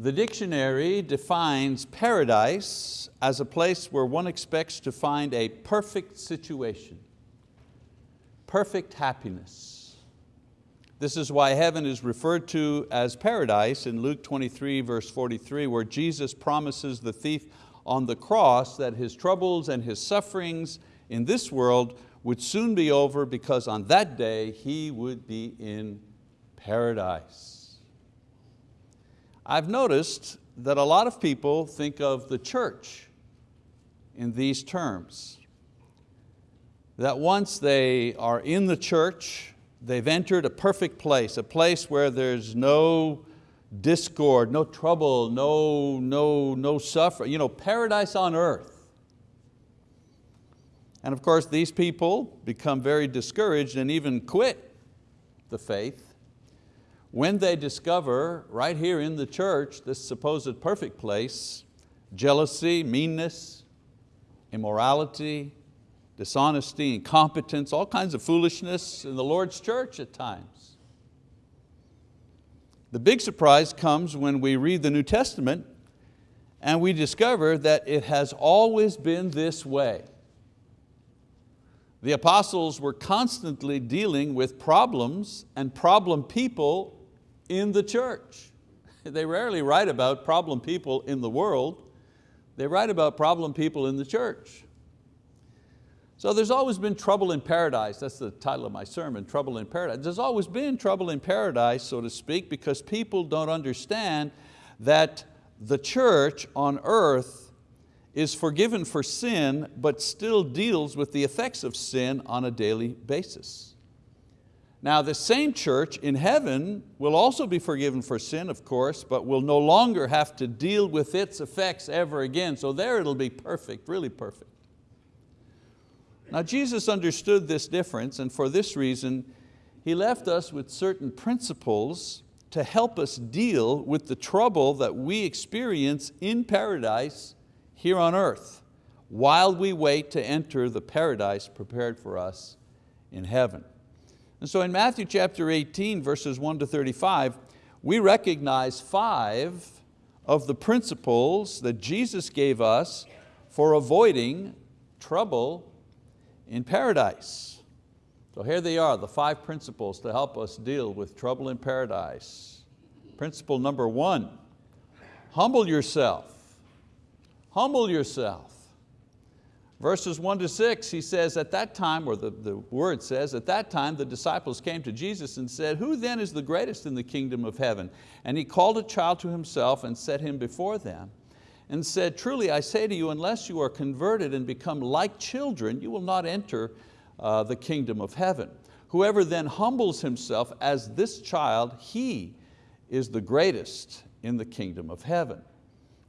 The dictionary defines paradise as a place where one expects to find a perfect situation, perfect happiness. This is why heaven is referred to as paradise in Luke 23 verse 43 where Jesus promises the thief on the cross that his troubles and his sufferings in this world would soon be over because on that day he would be in paradise. I've noticed that a lot of people think of the church in these terms. That once they are in the church, they've entered a perfect place, a place where there's no discord, no trouble, no, no, no suffering, you know, paradise on earth. And of course these people become very discouraged and even quit the faith when they discover right here in the church this supposed perfect place, jealousy, meanness, immorality, dishonesty, incompetence, all kinds of foolishness in the Lord's church at times. The big surprise comes when we read the New Testament and we discover that it has always been this way. The apostles were constantly dealing with problems and problem people in the church. They rarely write about problem people in the world. They write about problem people in the church. So there's always been trouble in paradise. That's the title of my sermon, Trouble in Paradise. There's always been trouble in paradise, so to speak, because people don't understand that the church on earth is forgiven for sin, but still deals with the effects of sin on a daily basis. Now the same church in heaven will also be forgiven for sin, of course, but will no longer have to deal with its effects ever again. So there it'll be perfect, really perfect. Now Jesus understood this difference and for this reason, He left us with certain principles to help us deal with the trouble that we experience in paradise here on earth while we wait to enter the paradise prepared for us in heaven. And so in Matthew chapter 18, verses 1 to 35, we recognize five of the principles that Jesus gave us for avoiding trouble in paradise. So here they are, the five principles to help us deal with trouble in paradise. Principle number one, humble yourself. Humble yourself. Verses one to six, he says, at that time, or the, the word says, at that time the disciples came to Jesus and said, who then is the greatest in the kingdom of heaven? And he called a child to himself and set him before them and said, truly I say to you, unless you are converted and become like children, you will not enter uh, the kingdom of heaven. Whoever then humbles himself as this child, he is the greatest in the kingdom of heaven.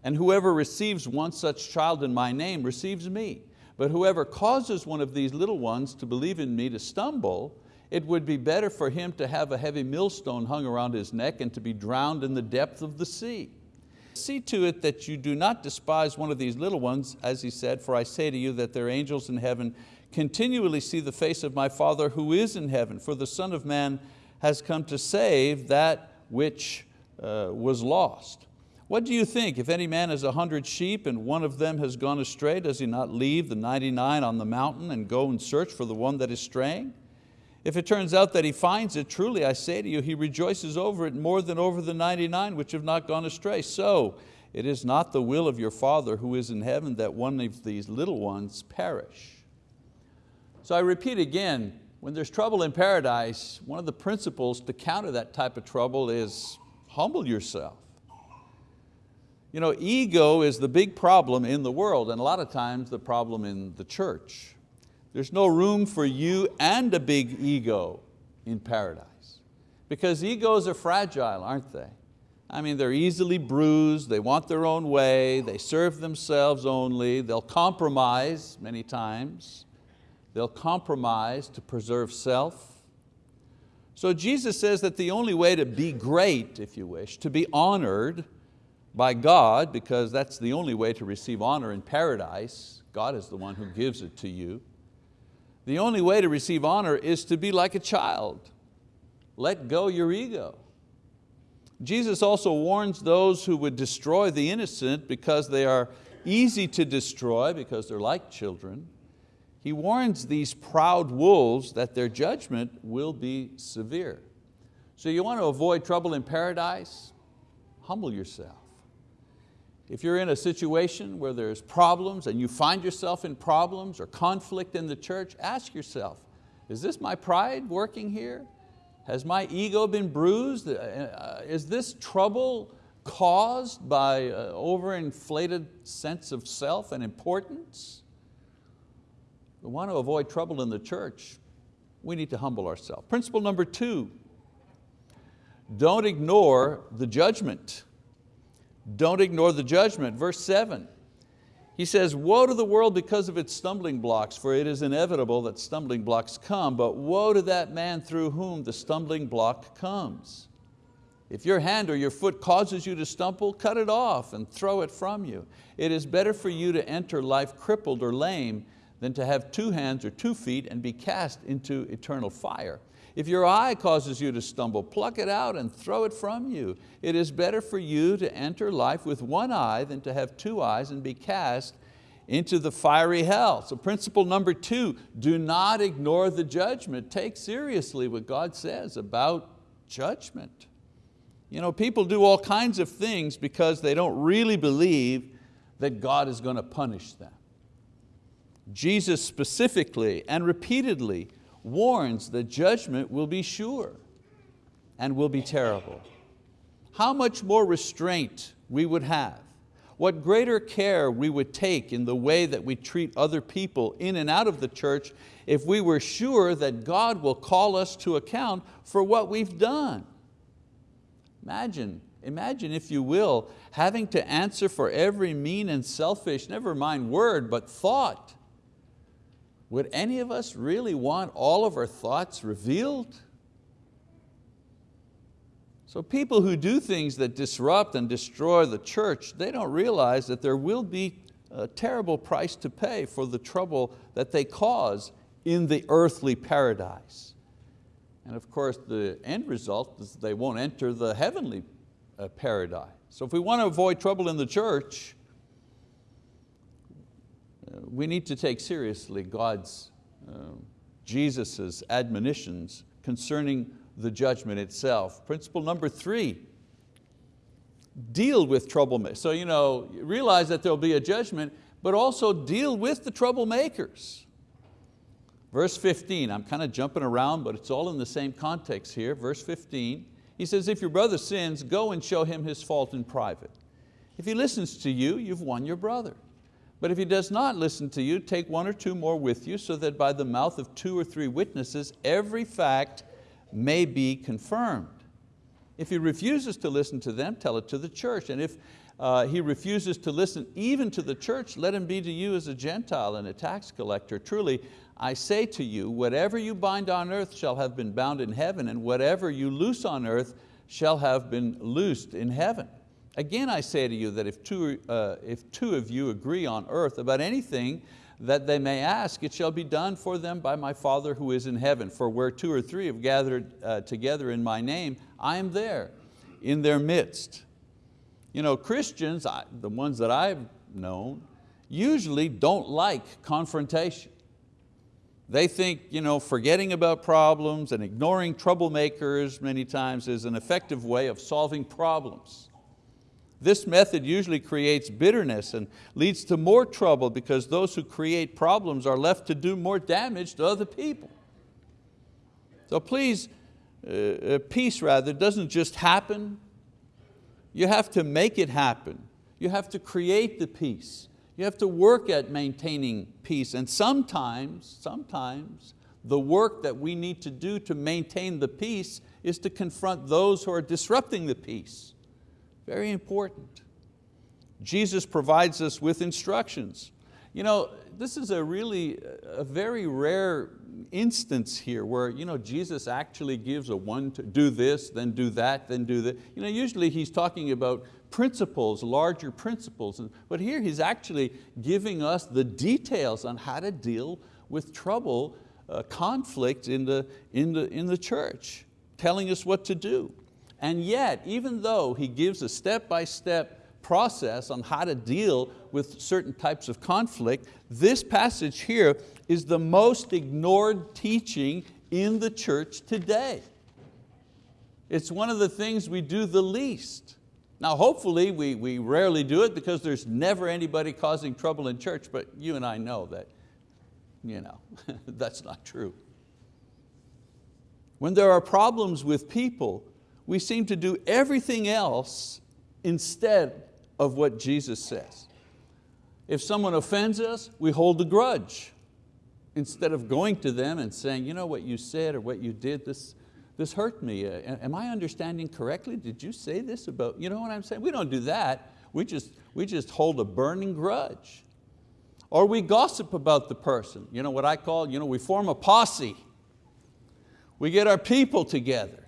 And whoever receives one such child in my name receives me. But whoever causes one of these little ones to believe in me to stumble, it would be better for him to have a heavy millstone hung around his neck and to be drowned in the depth of the sea. See to it that you do not despise one of these little ones, as he said, for I say to you that their angels in heaven continually see the face of my Father who is in heaven, for the Son of Man has come to save that which uh, was lost. What do you think? If any man has a hundred sheep and one of them has gone astray, does he not leave the 99 on the mountain and go and search for the one that is straying? If it turns out that he finds it, truly I say to you, he rejoices over it more than over the 99 which have not gone astray. So it is not the will of your Father who is in heaven that one of these little ones perish. So I repeat again, when there's trouble in paradise, one of the principles to counter that type of trouble is humble yourself. You know, ego is the big problem in the world and a lot of times the problem in the church. There's no room for you and a big ego in paradise because egos are fragile, aren't they? I mean, they're easily bruised, they want their own way, they serve themselves only, they'll compromise many times, they'll compromise to preserve self. So Jesus says that the only way to be great, if you wish, to be honored, by God, because that's the only way to receive honor in paradise. God is the one who gives it to you. The only way to receive honor is to be like a child. Let go your ego. Jesus also warns those who would destroy the innocent because they are easy to destroy because they're like children. He warns these proud wolves that their judgment will be severe. So you want to avoid trouble in paradise? Humble yourself. If you're in a situation where there's problems and you find yourself in problems or conflict in the church, ask yourself, is this my pride working here? Has my ego been bruised? Uh, uh, is this trouble caused by an overinflated sense of self and importance? We want to avoid trouble in the church. We need to humble ourselves. Principle number two, don't ignore the judgment. Don't ignore the judgment. Verse seven, he says, woe to the world because of its stumbling blocks, for it is inevitable that stumbling blocks come, but woe to that man through whom the stumbling block comes. If your hand or your foot causes you to stumble, cut it off and throw it from you. It is better for you to enter life crippled or lame than to have two hands or two feet and be cast into eternal fire. If your eye causes you to stumble, pluck it out and throw it from you. It is better for you to enter life with one eye than to have two eyes and be cast into the fiery hell. So principle number two, do not ignore the judgment. Take seriously what God says about judgment. You know, people do all kinds of things because they don't really believe that God is going to punish them. Jesus specifically and repeatedly warns that judgment will be sure and will be terrible. How much more restraint we would have, what greater care we would take in the way that we treat other people in and out of the church if we were sure that God will call us to account for what we've done. Imagine, imagine if you will, having to answer for every mean and selfish, never mind word, but thought would any of us really want all of our thoughts revealed? So people who do things that disrupt and destroy the church, they don't realize that there will be a terrible price to pay for the trouble that they cause in the earthly paradise. And of course the end result is they won't enter the heavenly uh, paradise. So if we want to avoid trouble in the church, we need to take seriously God's, uh, Jesus's admonitions concerning the judgment itself. Principle number three, deal with troublemakers. So you know, realize that there'll be a judgment, but also deal with the troublemakers. Verse 15, I'm kind of jumping around, but it's all in the same context here. Verse 15, he says, if your brother sins, go and show him his fault in private. If he listens to you, you've won your brother. But if he does not listen to you, take one or two more with you so that by the mouth of two or three witnesses every fact may be confirmed. If he refuses to listen to them, tell it to the church. And if uh, he refuses to listen even to the church, let him be to you as a Gentile and a tax collector. Truly, I say to you, whatever you bind on earth shall have been bound in heaven, and whatever you loose on earth shall have been loosed in heaven. Again I say to you that if two, uh, if two of you agree on earth about anything that they may ask, it shall be done for them by my Father who is in heaven. For where two or three have gathered uh, together in my name, I am there in their midst. You know, Christians, I, the ones that I've known, usually don't like confrontation. They think you know, forgetting about problems and ignoring troublemakers many times is an effective way of solving problems. This method usually creates bitterness and leads to more trouble because those who create problems are left to do more damage to other people. So please, uh, uh, peace rather doesn't just happen. You have to make it happen. You have to create the peace. You have to work at maintaining peace. And sometimes, sometimes, the work that we need to do to maintain the peace is to confront those who are disrupting the peace. Very important. Jesus provides us with instructions. You know, this is a really, a very rare instance here where you know, Jesus actually gives a one to do this, then do that, then do that. You know, usually he's talking about principles, larger principles, but here he's actually giving us the details on how to deal with trouble, uh, conflict in the, in, the, in the church, telling us what to do. And yet, even though he gives a step-by-step process on how to deal with certain types of conflict, this passage here is the most ignored teaching in the church today. It's one of the things we do the least. Now hopefully we, we rarely do it because there's never anybody causing trouble in church, but you and I know that you know, that's not true. When there are problems with people, we seem to do everything else instead of what Jesus says. If someone offends us, we hold a grudge instead of going to them and saying, you know what you said or what you did, this, this hurt me. Uh, am I understanding correctly? Did you say this about, you know what I'm saying? We don't do that. We just, we just hold a burning grudge. Or we gossip about the person. You know what I call, you know, we form a posse. We get our people together.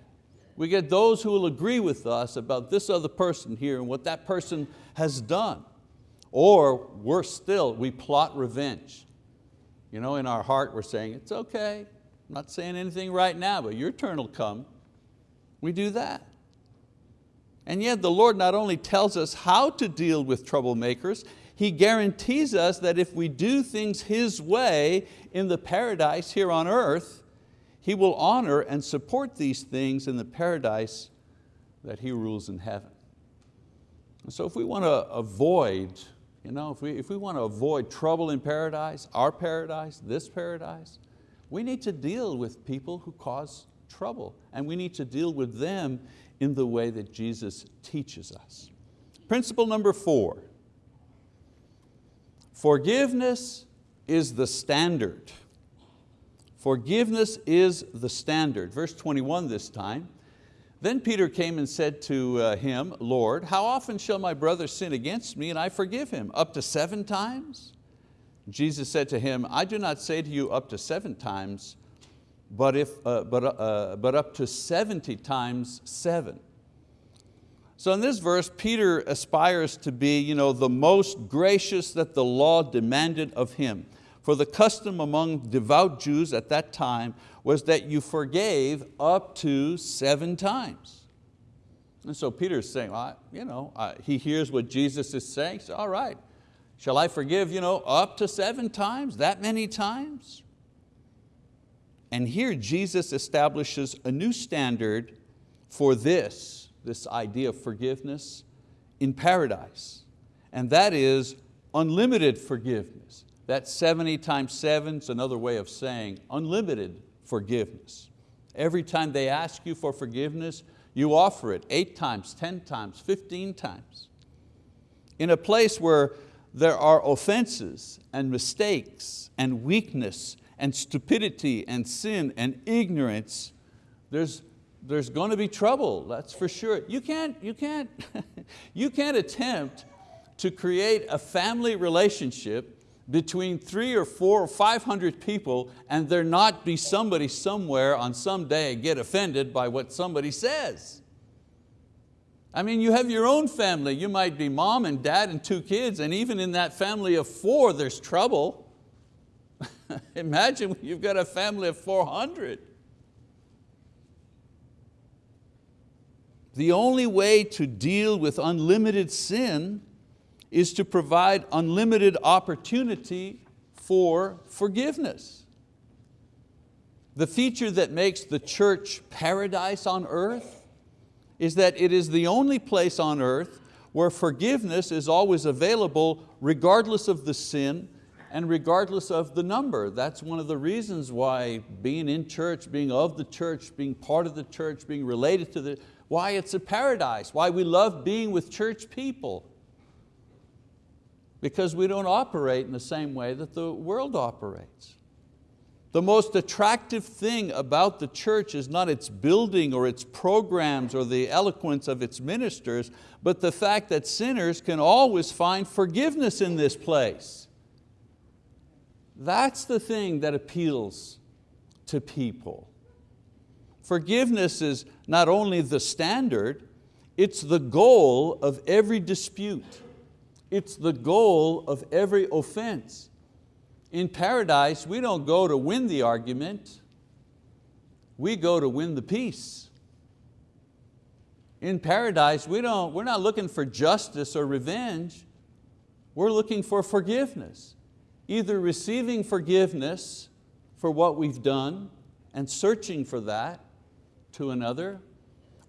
We get those who will agree with us about this other person here and what that person has done. Or worse still, we plot revenge. You know, in our heart we're saying, it's okay, I'm not saying anything right now, but your turn will come. We do that. And yet the Lord not only tells us how to deal with troublemakers, He guarantees us that if we do things His way in the paradise here on earth, He will honor and support these things in the paradise that He rules in heaven. And so if we want to avoid you know, if we, if we want to avoid trouble in paradise, our paradise, this paradise, we need to deal with people who cause trouble and we need to deal with them in the way that Jesus teaches us. Principle number four, forgiveness is the standard. Forgiveness is the standard. Verse 21 this time, then Peter came and said to uh, him, Lord, how often shall my brother sin against me and I forgive him? Up to seven times? Jesus said to him, I do not say to you up to seven times, but, if, uh, but, uh, but up to 70 times seven. So in this verse, Peter aspires to be you know, the most gracious that the law demanded of him. For the custom among devout Jews at that time was that you forgave up to seven times. And so Peter's saying, well, you know, uh, he hears what Jesus is saying, so all right, shall I forgive you know, up to seven times, that many times? And here Jesus establishes a new standard for this, this idea of forgiveness in paradise. And that is unlimited forgiveness. That 70 times seven is another way of saying unlimited forgiveness. Every time they ask you for forgiveness, you offer it eight times, 10 times, 15 times. In a place where there are offenses and mistakes and weakness and stupidity and sin and ignorance, there's, there's going to be trouble, that's for sure. You can't, you, can't, you can't attempt to create a family relationship between three or four or 500 people and there not be somebody somewhere on some day get offended by what somebody says. I mean, you have your own family. You might be mom and dad and two kids, and even in that family of four, there's trouble. Imagine when you've got a family of 400. The only way to deal with unlimited sin is to provide unlimited opportunity for forgiveness. The feature that makes the church paradise on earth is that it is the only place on earth where forgiveness is always available regardless of the sin and regardless of the number. That's one of the reasons why being in church, being of the church, being part of the church, being related to the, why it's a paradise, why we love being with church people because we don't operate in the same way that the world operates. The most attractive thing about the church is not its building or its programs or the eloquence of its ministers, but the fact that sinners can always find forgiveness in this place. That's the thing that appeals to people. Forgiveness is not only the standard, it's the goal of every dispute. It's the goal of every offense. In paradise, we don't go to win the argument, we go to win the peace. in paradise, we don't, we're not looking for justice or revenge. We're looking for forgiveness. Either receiving forgiveness for what we've done and searching for that to another,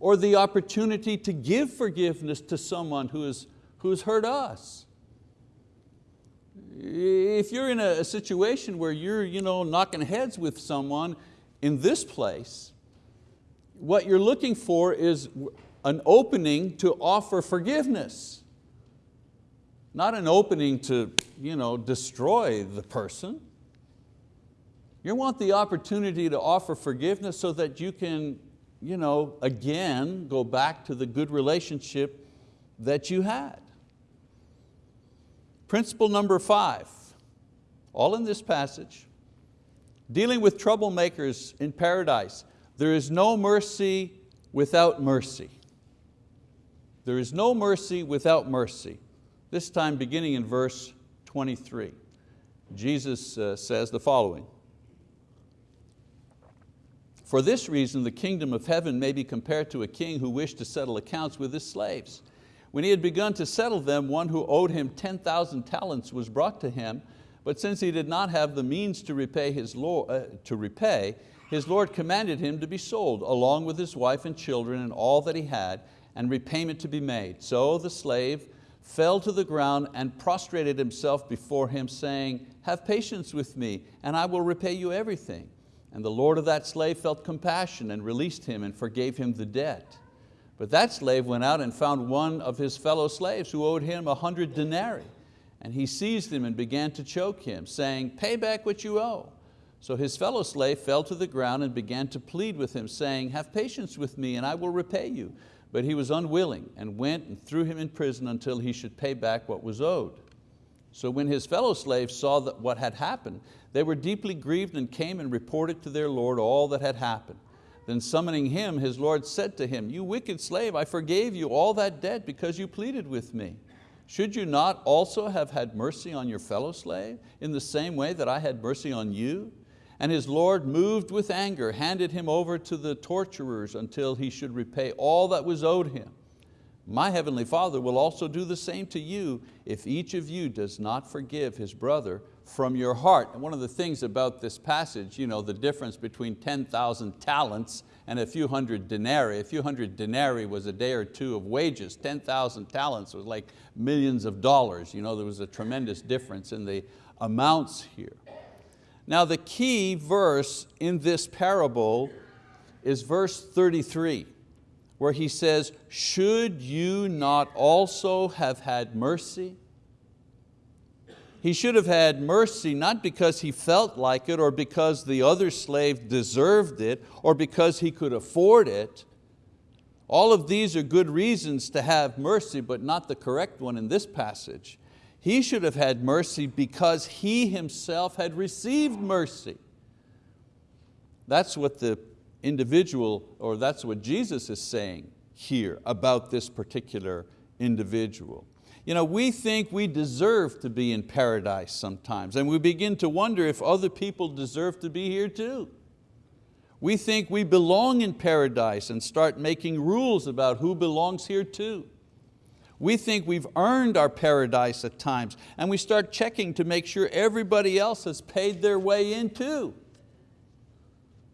or the opportunity to give forgiveness to someone who, is, who has hurt us. If you're in a situation where you're you know, knocking heads with someone in this place, what you're looking for is an opening to offer forgiveness. Not an opening to you know, destroy the person. You want the opportunity to offer forgiveness so that you can you know, again go back to the good relationship that you had. Principle number five, all in this passage, dealing with troublemakers in paradise. There is no mercy without mercy. There is no mercy without mercy. This time beginning in verse 23. Jesus uh, says the following, For this reason the kingdom of heaven may be compared to a king who wished to settle accounts with his slaves. When he had begun to settle them, one who owed him 10,000 talents was brought to him, but since he did not have the means to repay, his Lord, uh, to repay, his Lord commanded him to be sold, along with his wife and children and all that he had, and repayment to be made. So the slave fell to the ground and prostrated himself before him, saying, Have patience with me, and I will repay you everything. And the Lord of that slave felt compassion and released him and forgave him the debt. But that slave went out and found one of his fellow slaves who owed him a hundred denarii. And he seized him and began to choke him, saying, pay back what you owe. So his fellow slave fell to the ground and began to plead with him, saying, have patience with me and I will repay you. But he was unwilling and went and threw him in prison until he should pay back what was owed. So when his fellow slaves saw that what had happened, they were deeply grieved and came and reported to their Lord all that had happened. Then summoning him, his Lord said to him, You wicked slave, I forgave you all that debt because you pleaded with me. Should you not also have had mercy on your fellow slave in the same way that I had mercy on you? And his Lord, moved with anger, handed him over to the torturers until he should repay all that was owed him. My heavenly Father will also do the same to you if each of you does not forgive his brother from your heart. And one of the things about this passage, you know, the difference between 10,000 talents and a few hundred denarii. A few hundred denarii was a day or two of wages. 10,000 talents was like millions of dollars. You know, there was a tremendous difference in the amounts here. Now the key verse in this parable is verse 33, where he says, should you not also have had mercy? He should have had mercy not because he felt like it or because the other slave deserved it or because he could afford it. All of these are good reasons to have mercy, but not the correct one in this passage. He should have had mercy because he himself had received mercy. That's what the individual, or that's what Jesus is saying here about this particular individual. You know, we think we deserve to be in paradise sometimes and we begin to wonder if other people deserve to be here too. We think we belong in paradise and start making rules about who belongs here too. We think we've earned our paradise at times and we start checking to make sure everybody else has paid their way in too.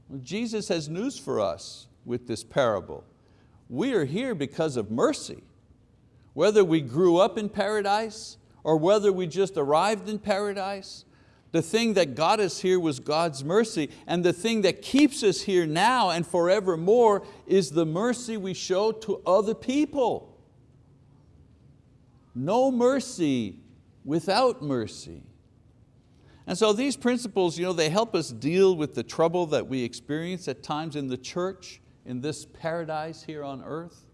Well, Jesus has news for us with this parable. We are here because of mercy whether we grew up in paradise or whether we just arrived in paradise, the thing that got us here was God's mercy, and the thing that keeps us here now and forevermore is the mercy we show to other people. No mercy without mercy. And so these principles, you know, they help us deal with the trouble that we experience at times in the church, in this paradise here on earth.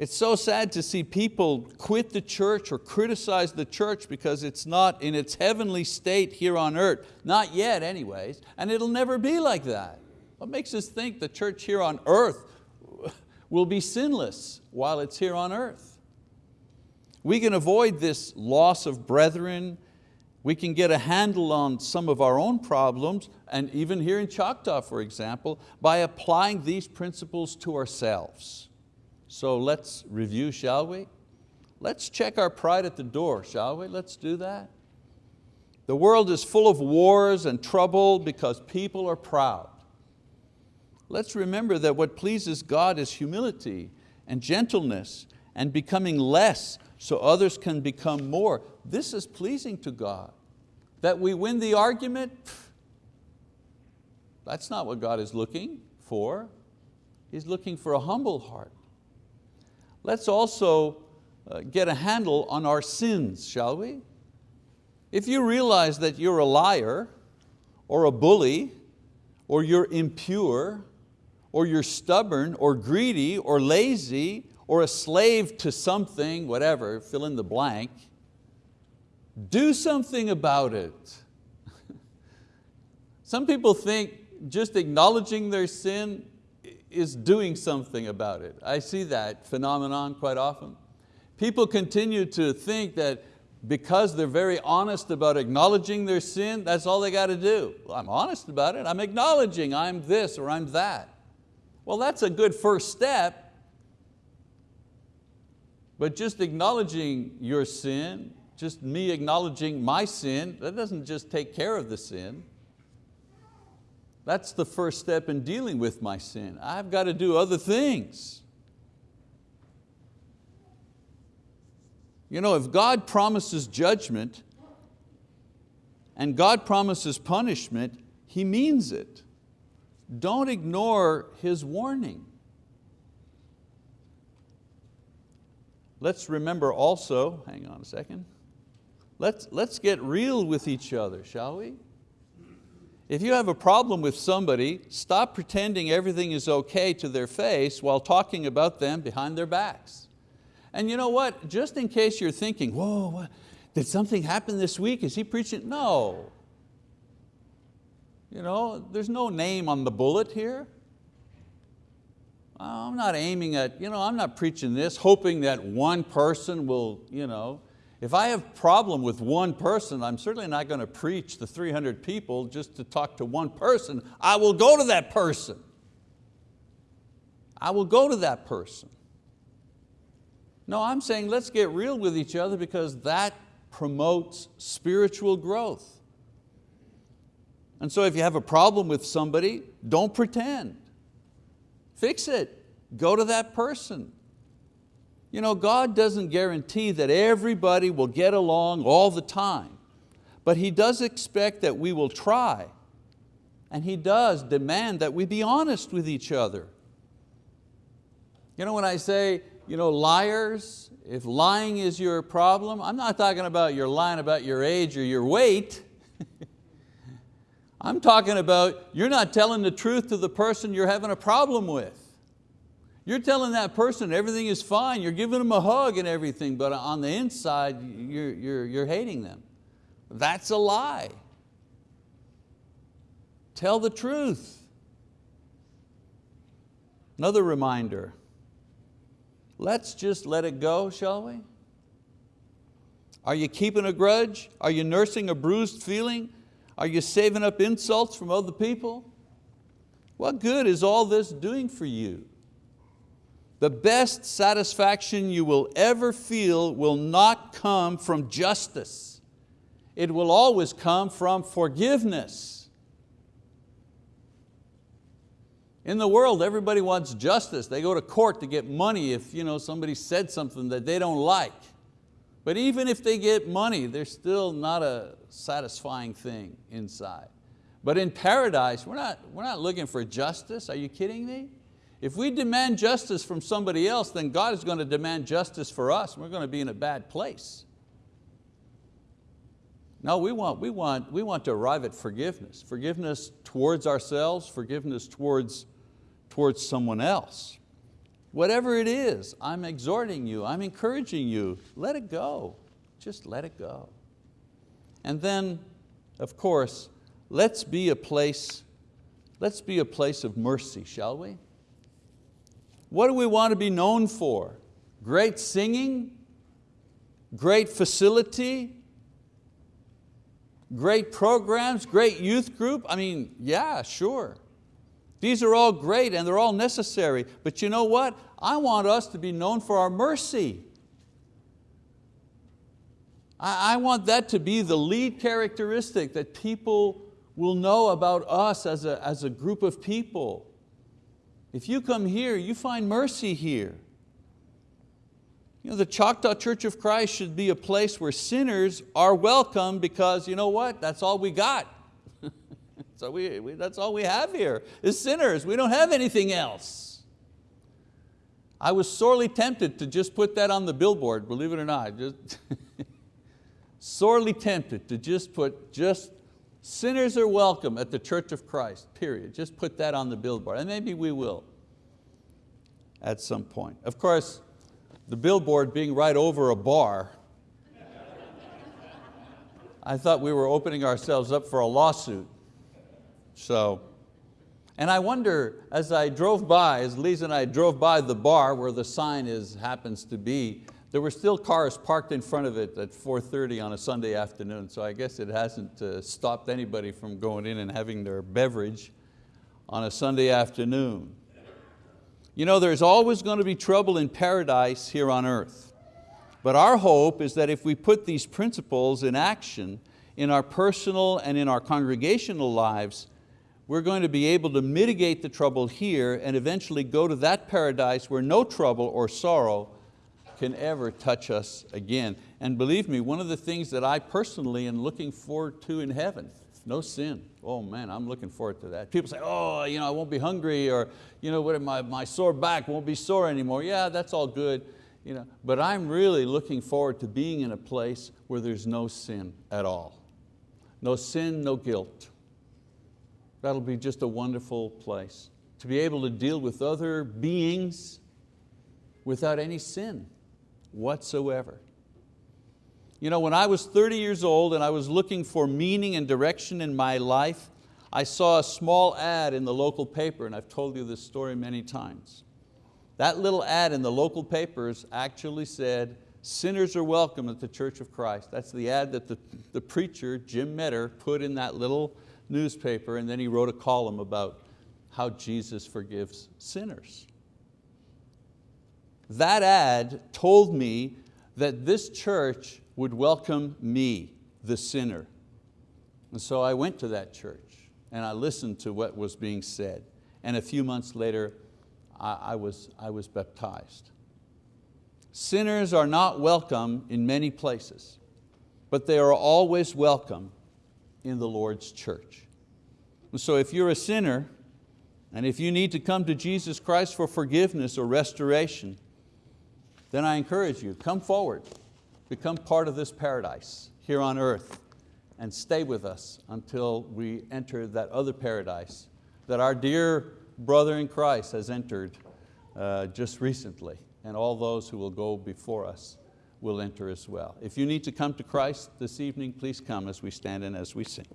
It's so sad to see people quit the church or criticize the church because it's not in its heavenly state here on earth. Not yet anyways, and it'll never be like that. What makes us think the church here on earth will be sinless while it's here on earth? We can avoid this loss of brethren We can get a handle on some of our own problems, and even here in Choctaw, for example, by applying these principles to ourselves. So let's review, shall we? Let's check our pride at the door, shall we? Let's do that. The world is full of wars and trouble because people are proud. Let's remember that what pleases God is humility and gentleness and becoming less so others can become more. This is pleasing to God. That we win the argument, that's not what God is looking for. He's looking for a humble heart. Let's also uh, get a handle on our sins, shall we? If you realize that you're a liar or a bully or you're impure or you're stubborn or greedy or lazy or a slave to something, whatever, fill in the blank, do something about it. Some people think just acknowledging their sin is doing something about it. I see that phenomenon quite often. People continue to think that because they're very honest about acknowledging their sin, that's all they got to do. Well, I'm honest about it, I'm acknowledging I'm this or I'm that. Well, that's a good first step, but just acknowledging your sin, just me acknowledging my sin, that doesn't just take care of the sin. That's the first step in dealing with my sin. I've got to do other things. You know, if God promises judgment and God promises punishment, He means it. Don't ignore His warning. Let's remember also, hang on a second, let's, let's get real with each other, shall we? If you have a problem with somebody, stop pretending everything is okay to their face while talking about them behind their backs. And you know what, just in case you're thinking, whoa, what, did something happen this week? Is he preaching? No. You know, there's no name on the bullet here. I'm not aiming at, you know, I'm not preaching this hoping that one person will, you know, if I have a problem with one person, I'm certainly not going to preach to 300 people just to talk to one person. I will go to that person. I will go to that person. No, I'm saying let's get real with each other because that promotes spiritual growth. And so if you have a problem with somebody, don't pretend. Fix it, go to that person. You know, God doesn't guarantee that everybody will get along all the time, but He does expect that we will try, and He does demand that we be honest with each other. You know, when I say, you know, liars, if lying is your problem, I'm not talking about you're lying about your age or your weight. I'm talking about you're not telling the truth to the person you're having a problem with. You're telling that person everything is fine, you're giving them a hug and everything, but on the inside, you're, you're, you're hating them. That's a lie. Tell the truth. Another reminder, let's just let it go, shall we? Are you keeping a grudge? Are you nursing a bruised feeling? Are you saving up insults from other people? What good is all this doing for you? The best satisfaction you will ever feel will not come from justice. It will always come from forgiveness. In the world, everybody wants justice. They go to court to get money if you know, somebody said something that they don't like. But even if they get money, they're still not a satisfying thing inside. But in paradise, we're not, we're not looking for justice. Are you kidding me? If we demand justice from somebody else, then God is going to demand justice for us. We're going to be in a bad place. No, we want, we, want, we want to arrive at forgiveness. Forgiveness towards ourselves, forgiveness towards, towards someone else. Whatever it is, I'm exhorting you, I'm encouraging you, let it go. Just let it go. And then, of course, let's be a place, let's be a place of mercy, shall we? What do we want to be known for? Great singing? Great facility? great programs, great youth group. I mean, yeah, sure. These are all great and they're all necessary, but you know what? I want us to be known for our mercy. I, want that to be the lead characteristic that people will know about us as a, as a group of people. If you come here, you find mercy here. You know, the Choctaw Church of Christ should be a place where sinners are welcome because you know what? That's all we got. so we, we, that's all we have here is sinners. We don't have anything else. I was sorely tempted to just put that on the billboard, believe it or not. Just sorely tempted to just put just sinners are welcome at the Church of Christ, period. Just put that on the billboard, and maybe we will at some point. Of course, the billboard being right over a bar, I thought we were opening ourselves up for a lawsuit. So, and I wonder, as I drove by, as Lisa and I drove by the bar where the sign is, happens to be, there were still cars parked in front of it at 4.30 on a Sunday afternoon, so I guess it hasn't uh, stopped anybody from going in and having their beverage on a Sunday afternoon. You know, there's always going to be trouble in paradise here on earth. But our hope is that if we put these principles in action in our personal and in our congregational lives, we're going to be able to mitigate the trouble here and eventually go to that paradise where no trouble or sorrow can ever touch us again. And believe me, one of the things that I personally am looking forward to in heaven, no sin. Oh man, I'm looking forward to that. People say, oh, you know, I won't be hungry or you know, what, my, my sore back won't be sore anymore. Yeah, that's all good. You know, but I'm really looking forward to being in a place where there's no sin at all. No sin, no guilt. That'll be just a wonderful place. To be able to deal with other beings without any sin whatsoever. You know, when I was 30 years old and I was looking for meaning and direction in my life, I saw a small ad in the local paper, and I've told you this story many times. That little ad in the local papers actually said, sinners are welcome at the Church of Christ. That's the ad that the, the preacher, Jim Metter, put in that little newspaper, and then he wrote a column about how Jesus forgives sinners. That ad told me that this church would welcome me, the sinner. And so I went to that church and I listened to what was being said. And a few months later, I, I, was, I was baptized. Sinners are not welcome in many places, but they are always welcome in the Lord's church. And so if you're a sinner, and if you need to come to Jesus Christ for forgiveness or restoration, then I encourage you, come forward, become part of this paradise here on earth and stay with us until we enter that other paradise that our dear brother in Christ has entered uh, just recently and all those who will go before us will enter as well. If you need to come to Christ this evening, please come as we stand and as we sing.